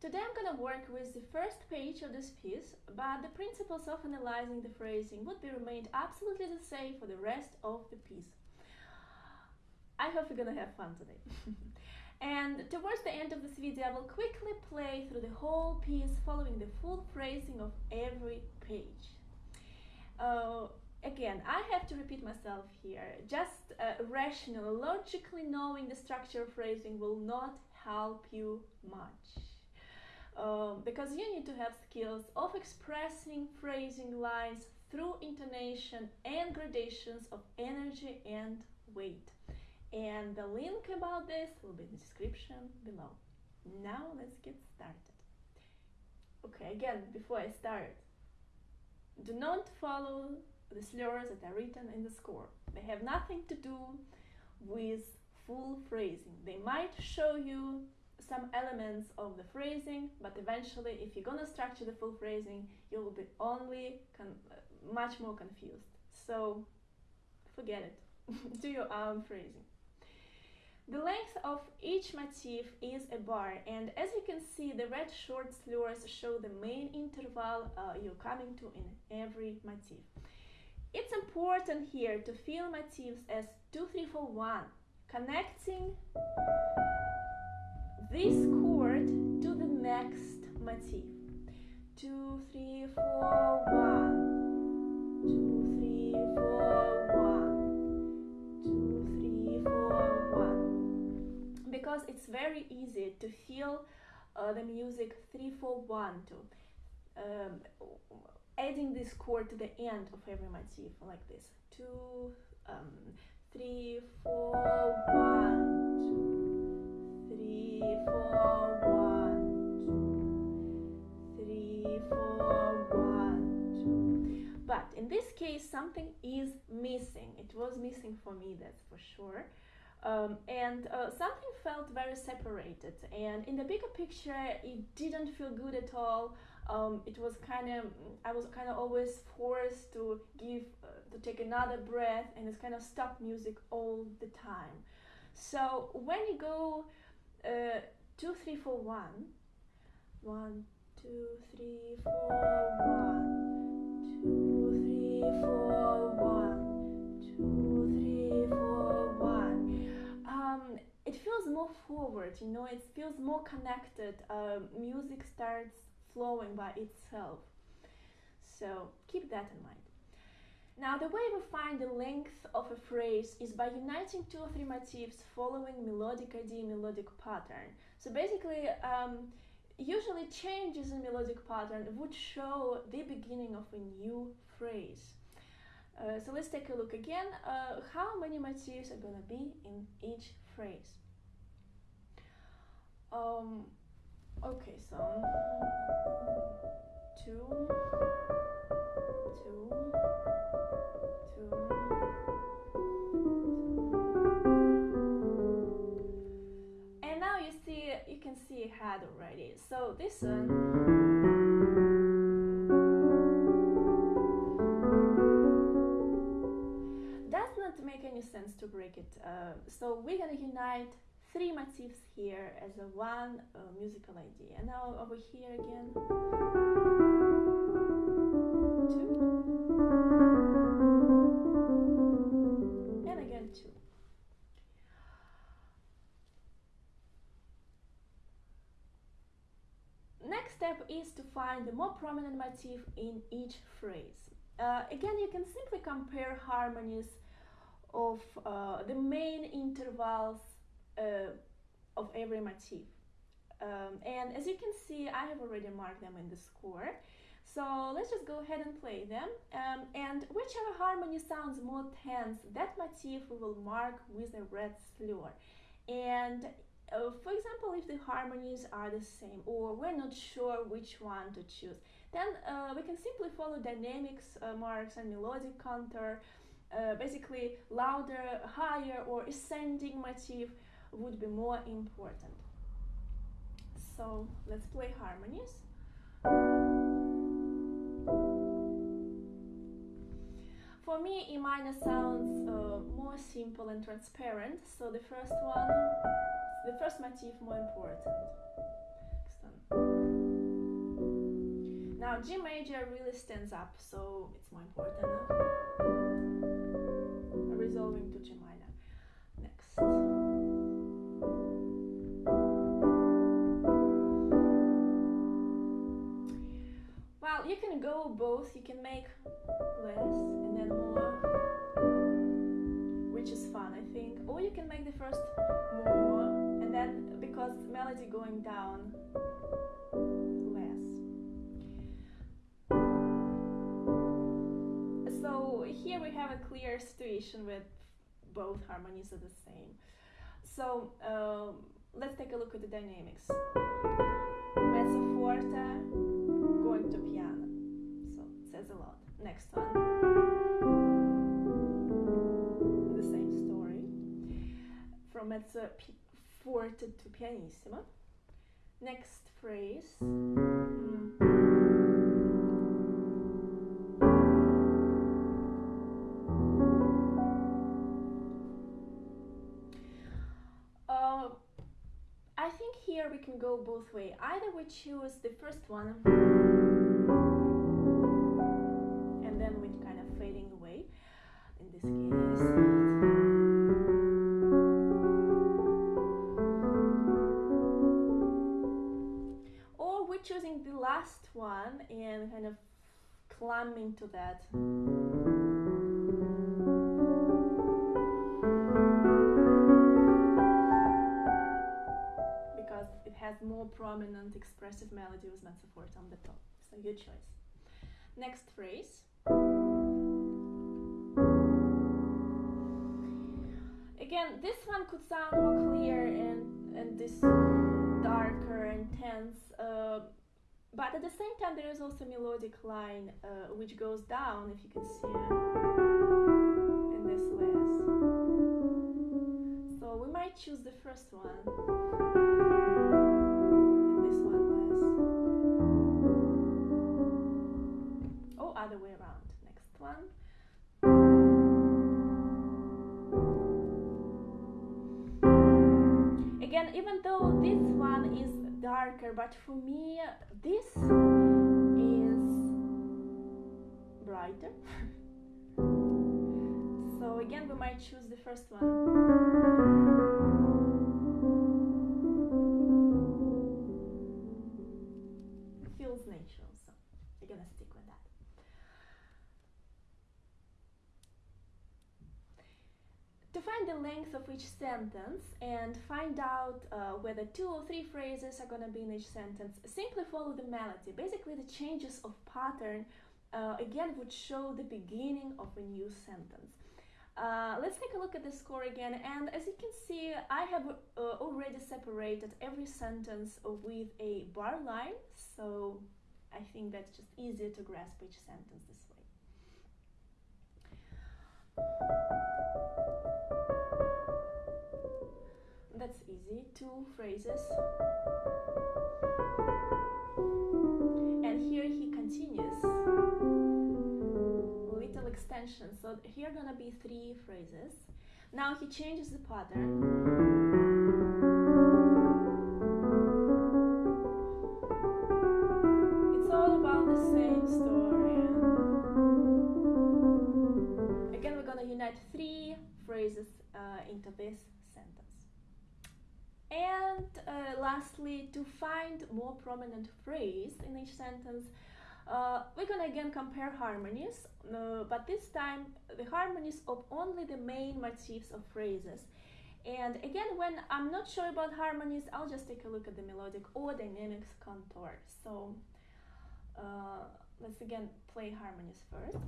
Today I'm gonna work with the first page of this piece, but the principles of analyzing the phrasing would be remained absolutely the same for the rest of the piece. I hope you're gonna have fun today. and towards the end of this video I will quickly play through the whole piece following the full phrasing of every page. Uh, again, I have to repeat myself here. Just uh, rational, logically knowing the structure of phrasing will not help you much. Um, because you need to have skills of expressing phrasing lines through intonation and gradations of energy and weight. And the link about this will be in the description below. Now let's get started. Okay, again, before I start, do not follow the slurs that are written in the score. They have nothing to do with full phrasing. They might show you some elements of the phrasing, but eventually, if you're gonna structure the full phrasing, you will be only much more confused. So forget it. do your own phrasing. The length of each motif is a bar and as you can see the red short slurs show the main interval uh, you're coming to in every motif. It's important here to feel motifs as 2, 3, 4, 1, connecting this chord to the next motif. 2, 3, 4, 1, 2, 3, 4, 1, 2, 3, 4, 1. Because it's very easy to feel uh, the music 3, 4, 1, 2. Um, adding this chord to the end of every motif like this two um, three four one two but in this case something is missing. It was missing for me that's for sure. Um, and uh, something felt very separated. And in the bigger picture it didn't feel good at all. Um, it was kind of I was kind of always forced to give uh, to take another breath and it's kind of stop music all the time. So when you go uh, two three four one, one two three four one, two three four one, two three four one. Um, it feels more forward, you know. It feels more connected. Um, music starts flowing by itself. So keep that in mind. Now the way we find the length of a phrase is by uniting two or three motifs following melodic idea, melodic pattern. So basically, um, usually changes in melodic pattern would show the beginning of a new phrase. Uh, so let's take a look again. Uh, how many motifs are to be in each phrase? Um, Okay, so two, two, two, and now you see you can see it had already. So this one. does not make any sense to break it. Uh, so we're gonna unite three motifs here as a one uh, musical idea. And now over here again. Two. And again two. Next step is to find the more prominent motif in each phrase. Uh, again, you can simply compare harmonies of uh, the main intervals of every motif. Um, and as you can see, I have already marked them in the score. So let's just go ahead and play them. Um, and whichever harmony sounds more tense, that motif we will mark with a red slur. And uh, for example, if the harmonies are the same or we're not sure which one to choose, then uh, we can simply follow dynamics uh, marks and melodic contour, uh, basically louder, higher or ascending motif would be more important. So let's play harmonies. For me, E minor sounds uh, more simple and transparent, so the first one, the first motif more important. Now G major really stands up, so it's more important. Both. You can make less and then more, which is fun, I think. Or you can make the first more and then because melody going down less. So here we have a clear situation with both harmonies are the same. So um, let's take a look at the dynamics. Mezzo forte going to piano. A lot. Next one. The same story. From mezzo forte to pianissimo. Next phrase. Mm. Uh, I think here we can go both way. Either we choose the first one In we're choosing the last one and kind of climbing to that. Because it has more prominent expressive melody with mezzo forte on the top. So your choice. Next phrase. This one could sound more clear and, and this darker, intense, uh, but at the same time there is also a melodic line uh, which goes down, if you can see it, in this less. So we might choose the first one, Even though this one is darker, but for me, this is brighter. so again, we might choose the first one. Length of each sentence and find out uh, whether two or three phrases are going to be in each sentence, simply follow the melody. Basically, the changes of pattern uh, again would show the beginning of a new sentence. Uh, let's take a look at the score again and as you can see I have uh, already separated every sentence with a bar line so I think that's just easier to grasp each sentence this way. That's easy. Two phrases. And here he continues. Little extension. So here gonna be three phrases. Now he changes the pattern. Lastly, to find more prominent phrase in each sentence, uh, we're gonna again compare harmonies, uh, but this time the harmonies of only the main motifs of phrases. And again, when I'm not sure about harmonies, I'll just take a look at the melodic or dynamics contour. So uh, let's again play harmonies first.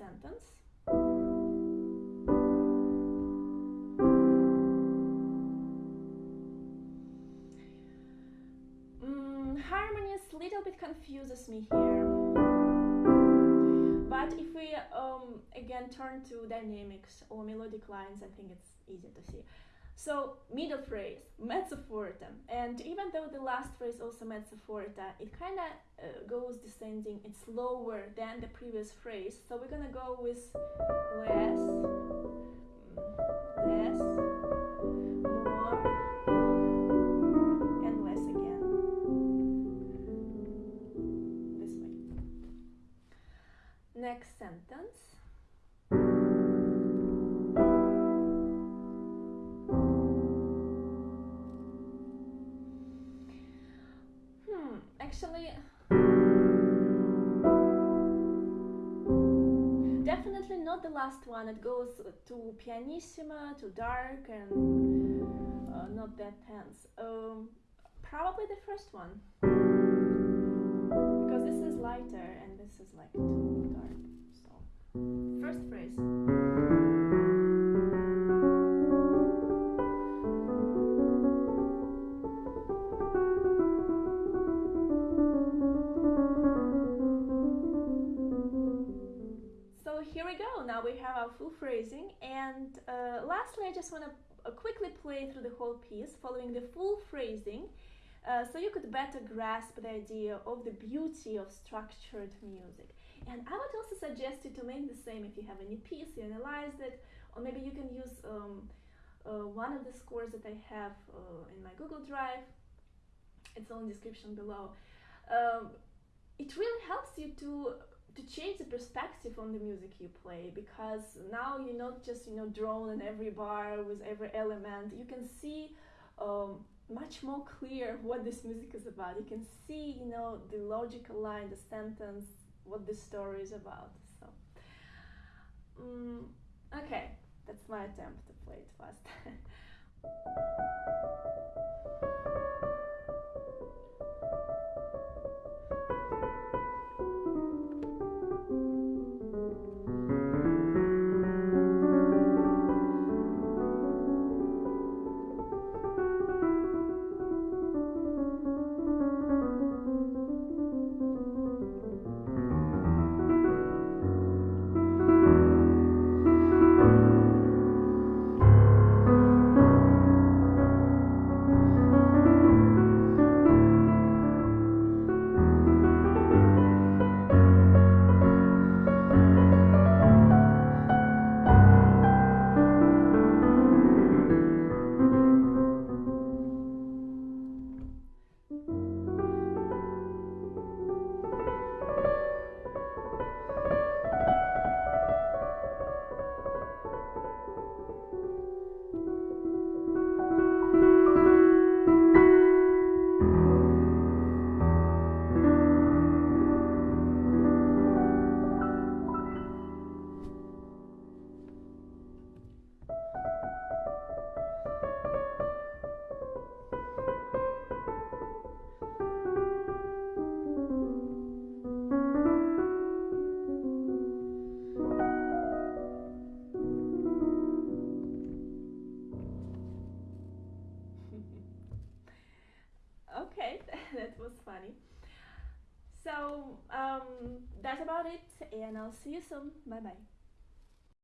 Next sentence. Mm, harmonies little bit confuses me here. But if we um, again turn to dynamics or melodic lines, I think it's easier to see. So middle phrase, mezzo forte, and even though the last phrase also mezzo forte, it kind of uh, goes descending. It's lower than the previous phrase. So we're gonna go with less, less, the last one. It goes to pianissima, to dark, and uh, not that tense. Um, probably the first one. Because this is lighter and this is like too dark. So, first phrase. Now we have our full phrasing. And uh, lastly, I just want to uh, quickly play through the whole piece, following the full phrasing, uh, so you could better grasp the idea of the beauty of structured music. And I would also suggest you to make the same if you have any piece, you analyze it, or maybe you can use um, uh, one of the scores that I have uh, in my Google Drive. It's all in description below. Um, it really helps you to to change the perspective on the music you play because now you're not just you know drawn in every bar with every element. You can see um, much more clear what this music is about. You can see you know the logical line the sentence what the story is about. So um, okay. That's my attempt to play it fast and i'll see you soon. Bye bye